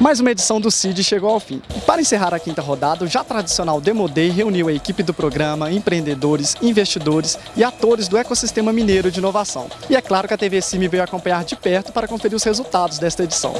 Mais uma edição do CID chegou ao fim. E para encerrar a quinta rodada, o já tradicional Demo Day reuniu a equipe do programa, empreendedores, investidores e atores do ecossistema mineiro de inovação. E é claro que a TV Cime veio acompanhar de perto para conferir os resultados desta edição.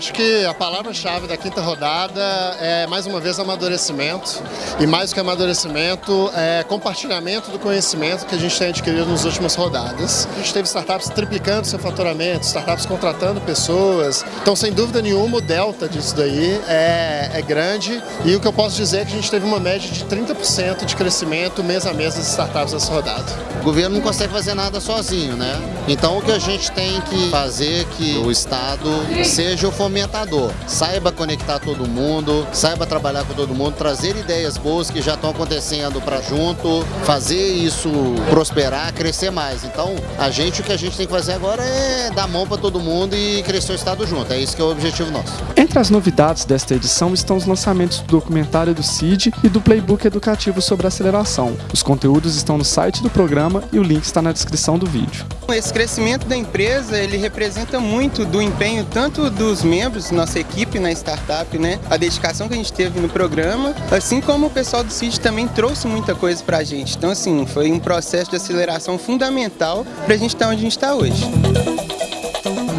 Acho que a palavra-chave da quinta rodada é, mais uma vez, amadurecimento. E mais do que amadurecimento, é compartilhamento do conhecimento que a gente tem adquirido nas últimas rodadas. A gente teve startups triplicando seu faturamento, startups contratando pessoas. Então, sem dúvida nenhuma, o delta disso daí é, é grande. E o que eu posso dizer é que a gente teve uma média de 30% de crescimento mês a mês das startups nessa rodada. O governo não consegue fazer nada sozinho, né? Então, o que a gente tem que fazer é que o Estado seja o fomentador, saiba conectar todo mundo, saiba trabalhar com todo mundo, trazer ideias boas que já estão acontecendo para junto, fazer isso prosperar, crescer mais. Então, a gente, o que a gente tem que fazer agora é dar mão para todo mundo e crescer o Estado junto. É isso que é o objetivo nosso. Entre as novidades desta edição estão os lançamentos do documentário do CID e do playbook educativo sobre aceleração. Os conteúdos estão no site do programa e o link está na descrição do vídeo. Esse crescimento da empresa, ele representa muito do empenho tanto dos membros, nossa equipe na startup, né? A dedicação que a gente teve no programa, assim como o pessoal do CID também trouxe muita coisa pra gente. Então, assim, foi um processo de aceleração fundamental pra gente estar onde a gente está hoje.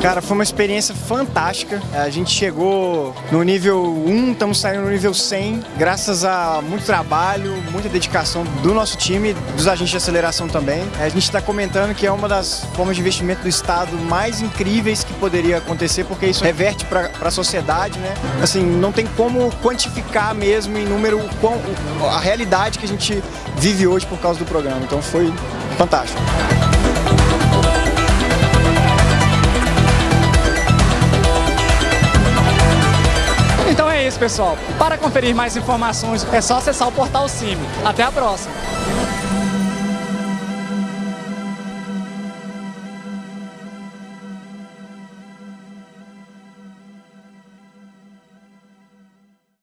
Cara, foi uma experiência fantástica. A gente chegou no nível 1, estamos saindo no nível 100, graças a muito trabalho, muita dedicação do nosso time, dos agentes de aceleração também. A gente está comentando que é uma das formas de investimento do Estado mais incríveis que poderia acontecer, porque isso reverte para a sociedade, né? Assim, não tem como quantificar mesmo em número a realidade que a gente vive hoje por causa do programa. Então foi fantástico. Pessoal. Para conferir mais informações, é só acessar o portal CIMI. Até a próxima!